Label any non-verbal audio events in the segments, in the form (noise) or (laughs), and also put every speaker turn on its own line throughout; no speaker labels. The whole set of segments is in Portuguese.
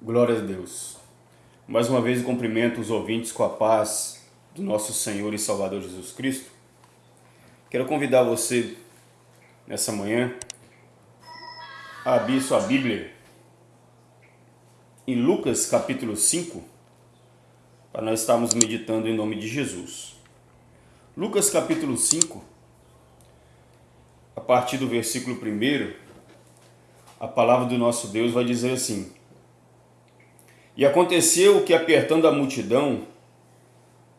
Glória a Deus. Mais uma vez cumprimento os ouvintes com a paz do nosso Senhor e Salvador Jesus Cristo. Quero convidar você nessa manhã a abrir sua Bíblia em Lucas capítulo 5, para nós estarmos meditando em nome de Jesus. Lucas capítulo 5, a partir do versículo 1, a palavra do nosso Deus vai dizer assim: e aconteceu que, apertando a multidão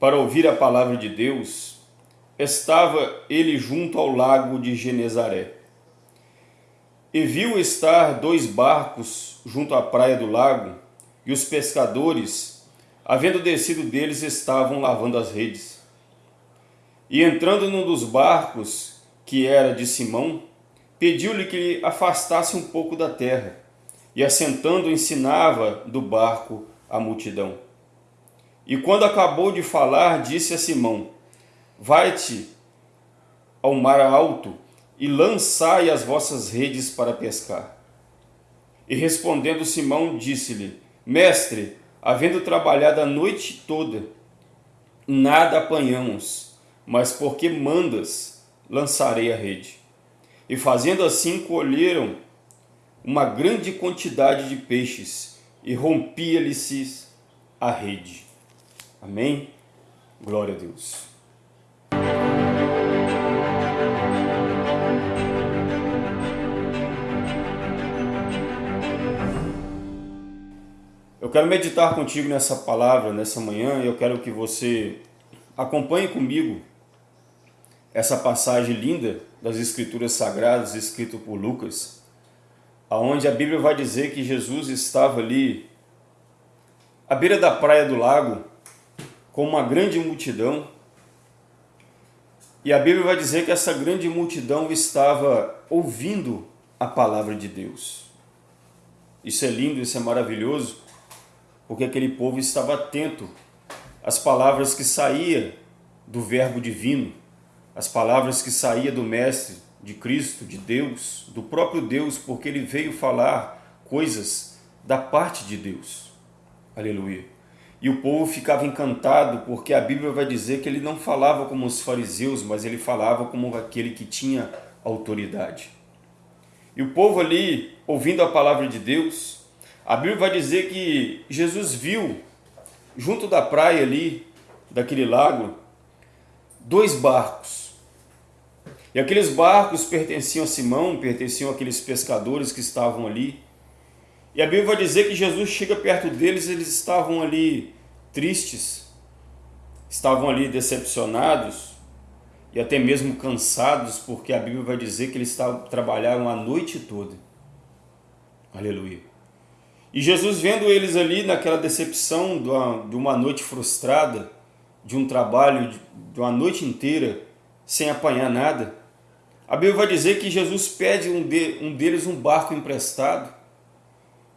para ouvir a palavra de Deus, estava ele junto ao lago de Genezaré. E viu estar dois barcos junto à praia do lago, e os pescadores, havendo descido deles, estavam lavando as redes. E entrando num dos barcos, que era de Simão, pediu-lhe que lhe afastasse um pouco da terra e assentando ensinava do barco a multidão. E quando acabou de falar, disse a Simão, Vai-te ao mar alto e lançai as vossas redes para pescar. E respondendo Simão, disse-lhe, Mestre, havendo trabalhado a noite toda, nada apanhamos, mas porque mandas, lançarei a rede. E fazendo assim, colheram uma grande quantidade de peixes e rompia-lhe-se a rede. Amém? Glória a Deus. Eu quero meditar contigo nessa palavra, nessa manhã, e eu quero que você acompanhe comigo essa passagem linda das Escrituras Sagradas, escrita por Lucas, aonde a Bíblia vai dizer que Jesus estava ali à beira da praia do lago com uma grande multidão e a Bíblia vai dizer que essa grande multidão estava ouvindo a palavra de Deus. Isso é lindo, isso é maravilhoso, porque aquele povo estava atento às palavras que saía do verbo divino, as palavras que saía do mestre, de Cristo, de Deus, do próprio Deus, porque ele veio falar coisas da parte de Deus. Aleluia. E o povo ficava encantado, porque a Bíblia vai dizer que ele não falava como os fariseus, mas ele falava como aquele que tinha autoridade. E o povo ali, ouvindo a palavra de Deus, a Bíblia vai dizer que Jesus viu, junto da praia ali, daquele lago, dois barcos e aqueles barcos pertenciam a Simão, pertenciam àqueles pescadores que estavam ali. E a Bíblia vai dizer que Jesus chega perto deles, eles estavam ali tristes, estavam ali decepcionados e até mesmo cansados, porque a Bíblia vai dizer que eles trabalharam a noite toda. Aleluia. E Jesus vendo eles ali naquela decepção de uma, de uma noite frustrada, de um trabalho de uma noite inteira, sem apanhar nada, a Bíblia vai dizer que Jesus pede um, de, um deles um barco emprestado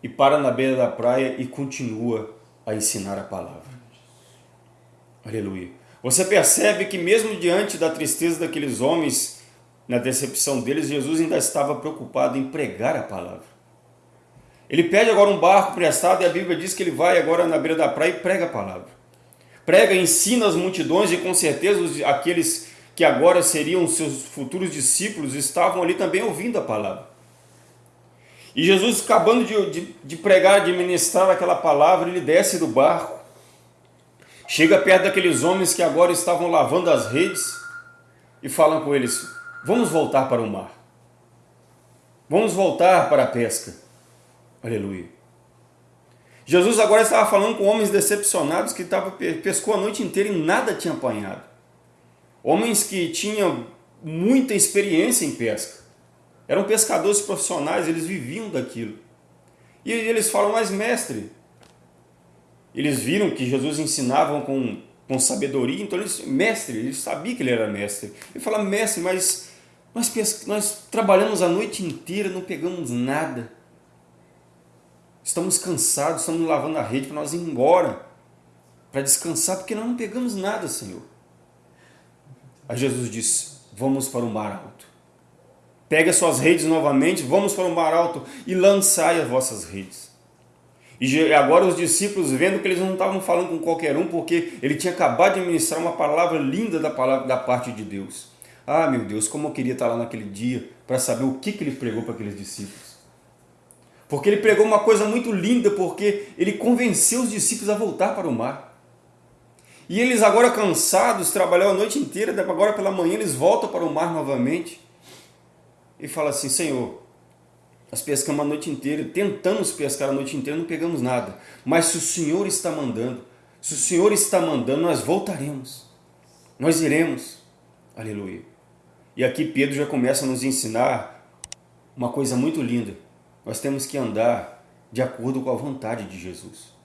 e para na beira da praia e continua a ensinar a palavra. Aleluia. Você percebe que mesmo diante da tristeza daqueles homens, na decepção deles, Jesus ainda estava preocupado em pregar a palavra. Ele pede agora um barco emprestado e a Bíblia diz que ele vai agora na beira da praia e prega a palavra. Prega, ensina as multidões e com certeza aqueles que agora seriam seus futuros discípulos, estavam ali também ouvindo a palavra. E Jesus, acabando de, de, de pregar, de ministrar aquela palavra, ele desce do barco, chega perto daqueles homens que agora estavam lavando as redes e falam com eles, vamos voltar para o mar. Vamos voltar para a pesca. Aleluia. Jesus agora estava falando com homens decepcionados que estavam, pescou a noite inteira e nada tinha apanhado. Homens que tinham muita experiência em pesca. Eram pescadores profissionais, eles viviam daquilo. E eles falam, mas mestre, eles viram que Jesus ensinava com, com sabedoria, então eles, mestre, eles sabiam que ele era mestre. Ele fala, mestre, mas nós, nós trabalhamos a noite inteira, não pegamos nada. Estamos cansados, estamos lavando a rede para nós ir embora, para descansar, porque nós não pegamos nada, Senhor. Aí Jesus disse, vamos para o mar alto. Pega suas redes novamente, vamos para o mar alto e lançai as vossas redes. E agora os discípulos, vendo que eles não estavam falando com qualquer um, porque ele tinha acabado de ministrar uma palavra linda da, palavra, da parte de Deus. Ah, meu Deus, como eu queria estar lá naquele dia para saber o que, que ele pregou para aqueles discípulos. Porque ele pregou uma coisa muito linda, porque ele convenceu os discípulos a voltar para o mar. E eles agora cansados, trabalharam a noite inteira, agora pela manhã eles voltam para o mar novamente. E fala assim, Senhor, nós pescamos a noite inteira, tentamos pescar a noite inteira, não pegamos nada. Mas se o Senhor está mandando, se o Senhor está mandando, nós voltaremos. Nós iremos. Aleluia. E aqui Pedro já começa a nos ensinar uma coisa muito linda. Nós temos que andar de acordo com a vontade de Jesus.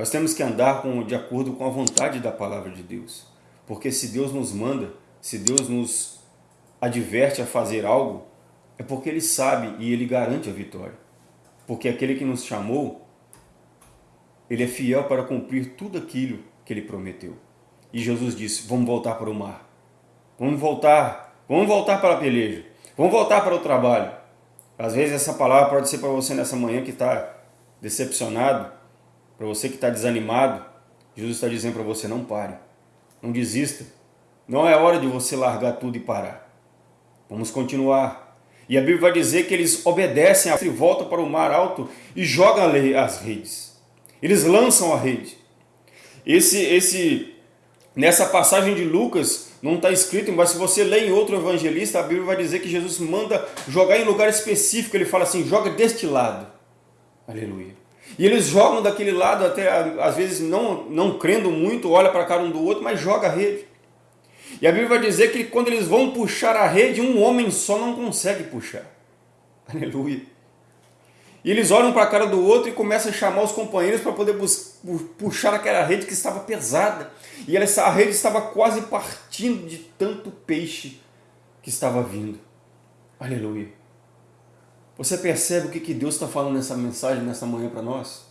Nós temos que andar com, de acordo com a vontade da palavra de Deus. Porque se Deus nos manda, se Deus nos adverte a fazer algo, é porque Ele sabe e Ele garante a vitória. Porque aquele que nos chamou, Ele é fiel para cumprir tudo aquilo que Ele prometeu. E Jesus disse, vamos voltar para o mar. Vamos voltar, vamos voltar para a peleja. Vamos voltar para o trabalho. Às vezes essa palavra pode ser para você nessa manhã que está decepcionado, para você que está desanimado. Jesus está dizendo para você, não pare, não desista. Não é hora de você largar tudo e parar. Vamos continuar. E a Bíblia vai dizer que eles obedecem, e voltam para o mar alto e jogam as redes. Eles lançam a rede. Esse, esse, nessa passagem de Lucas, não está escrito, mas se você lê em outro evangelista, a Bíblia vai dizer que Jesus manda jogar em lugar específico. Ele fala assim, joga deste lado. Aleluia. E eles jogam daquele lado, até às vezes não, não crendo muito, olha para a cara um do outro, mas joga a rede. E a Bíblia vai dizer que quando eles vão puxar a rede, um homem só não consegue puxar. (laughs) Aleluia. E eles olham para a cara do outro e começam a chamar os companheiros para poder puxar aquela rede que estava pesada. E essa rede estava quase partindo de tanto peixe que estava vindo. Aleluia. Você percebe o que, que Deus está falando nessa mensagem, nessa manhã para nós?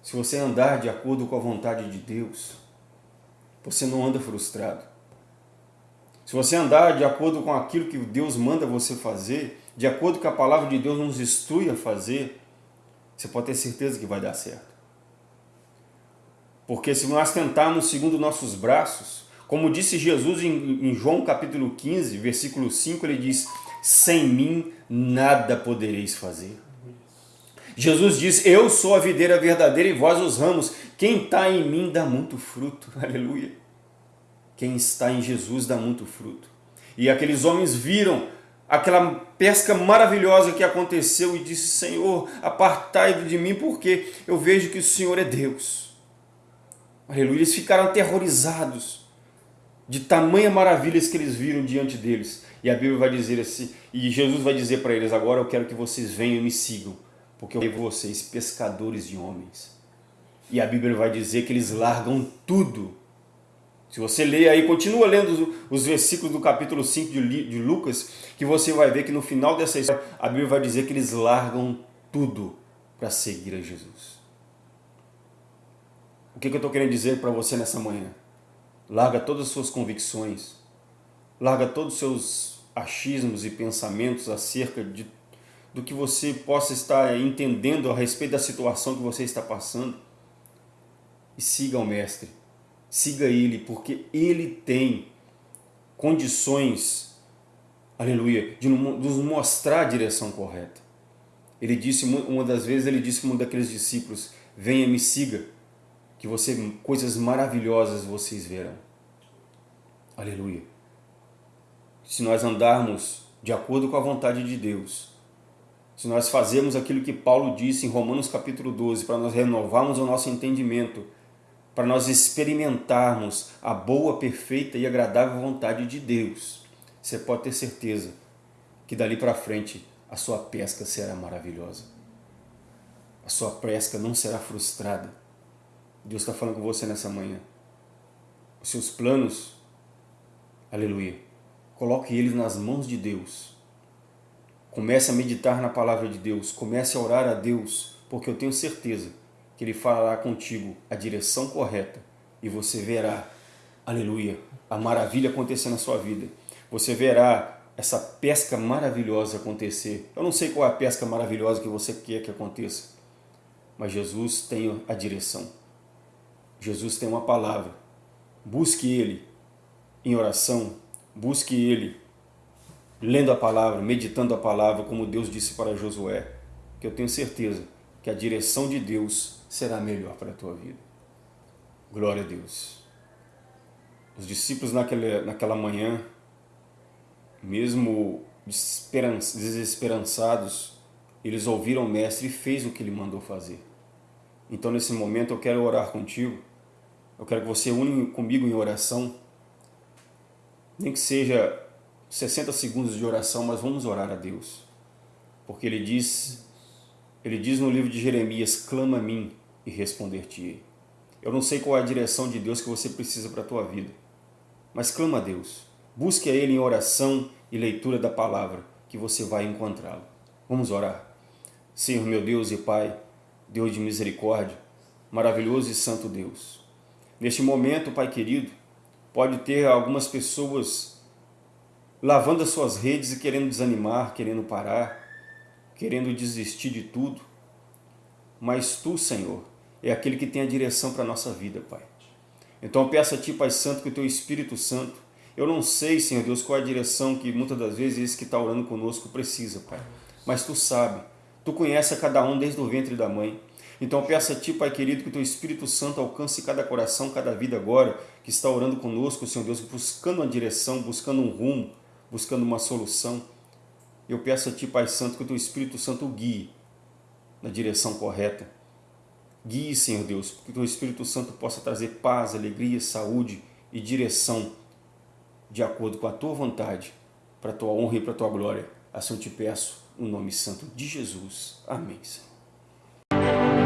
Se você andar de acordo com a vontade de Deus, você não anda frustrado. Se você andar de acordo com aquilo que Deus manda você fazer, de acordo com a palavra de Deus nos instrui a fazer, você pode ter certeza que vai dar certo. Porque se nós tentarmos segundo nossos braços, como disse Jesus em, João capítulo 15, versículo 5, ele diz, sem mim nada podereis fazer. Jesus diz, eu sou a videira verdadeira e vós os ramos. Quem está em mim dá muito fruto. (laughs) Aleluia. Quem está em Jesus dá muito fruto. E aqueles homens viram aquela pesca maravilhosa que aconteceu e disse, Senhor, apartai de mim porque eu vejo que o Senhor é Deus. Aleluia. Eles ficaram aterrorizados de tamanha maravilhas que eles viram diante deles. E a Bíblia vai dizer assim, e Jesus vai dizer para eles, agora eu quero que vocês venham e me sigam, porque eu quero vocês pescadores de homens. E a Bíblia vai dizer que eles largam tudo. Se você ler aí, continua lendo os versículos do capítulo 5 de Lucas, que você vai ver que no final dessa história, a Bíblia vai dizer que eles largam tudo para seguir a Jesus. O que, que eu estou querendo dizer para você nessa manhã? Larga todas as suas convicções, larga todos os seus achismos e pensamentos acerca de, do que você possa estar entendendo a respeito da situação que você está passando e siga o Mestre. Siga Ele, porque Ele tem condições, aleluia, de nos mostrar a direção correta. Ele disse, uma das vezes, ele disse para um daqueles discípulos, venha me siga, que você, coisas maravilhosas vocês verão. Aleluia. Se nós andarmos de acordo com a vontade de Deus, se nós fazermos aquilo que Paulo disse em Romanos capítulo 12, para nós renovarmos o nosso entendimento, para nós experimentarmos a boa, perfeita e agradável vontade de Deus, você pode ter certeza que dali para frente a sua pesca será maravilhosa. A sua pesca não será frustrada. Deus está falando com você nessa manhã. Os seus planos, aleluia, coloque eles nas mãos de Deus. Comece a meditar na palavra de Deus, comece a orar a Deus, porque eu tenho certeza que Ele falará contigo a direção correta e você verá, aleluia, a maravilha acontecer na sua vida. Você verá essa pesca maravilhosa acontecer. Eu não sei qual é a pesca maravilhosa que você quer que aconteça, mas Jesus tem a direção. Jesus tem uma palavra. Busque Ele em oração, busque Ele lendo a palavra, meditando a palavra, como Deus disse para Josué, que eu tenho certeza que a direção de Deus será melhor para a tua vida. Glória a Deus. Os discípulos naquela, naquela manhã, mesmo desesperançados, eles ouviram o Mestre e fez o que ele mandou fazer. Então, nesse momento, eu quero orar contigo. Eu quero que você une comigo em oração. Nem que seja 60 segundos de oração, mas vamos orar a Deus. Porque Ele diz, Ele diz no livro de Jeremias, clama a mim e responder-te-ei. Eu não sei qual é a direção de Deus que você precisa para a tua vida, mas clama a Deus. Busque a Ele em oração e leitura da palavra, que você vai encontrá-lo. Vamos orar. Senhor meu Deus e Pai, Deus de misericórdia, maravilhoso e santo Deus. Neste momento, Pai querido, pode ter algumas pessoas lavando as suas redes e querendo desanimar, querendo parar, querendo desistir de tudo. Mas Tu, Senhor, é aquele que tem a direção para a nossa vida, Pai. Então eu peço a Ti, Pai Santo, que o Teu Espírito Santo, eu não sei, Senhor Deus, qual é a direção que muitas das vezes esse que está orando conosco precisa, Pai. Mas Tu sabe, Tu conheces a cada um desde o ventre da mãe. Então peço a Ti, Pai querido, que o Teu Espírito Santo alcance cada coração, cada vida agora, que está orando conosco, Senhor Deus, buscando uma direção, buscando um rumo, buscando uma solução. Eu peço a Ti, Pai Santo, que o Teu Espírito Santo guie na direção correta. Guie, Senhor Deus, que o Teu Espírito Santo possa trazer paz, alegria, saúde e direção de acordo com a Tua vontade, para a Tua honra e para a Tua glória. Assim eu te peço, no nome santo de Jesus. Amém, Senhor.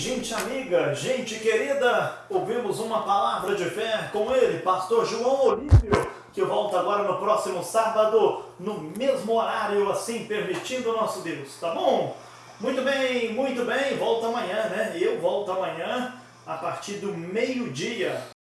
Gente amiga, gente querida, ouvimos uma palavra de fé com ele, pastor João Olívio, que volta agora no próximo sábado, no mesmo horário, assim permitindo o nosso Deus, tá bom? Muito bem, muito bem, volta amanhã, né? Eu volto amanhã a partir do meio-dia.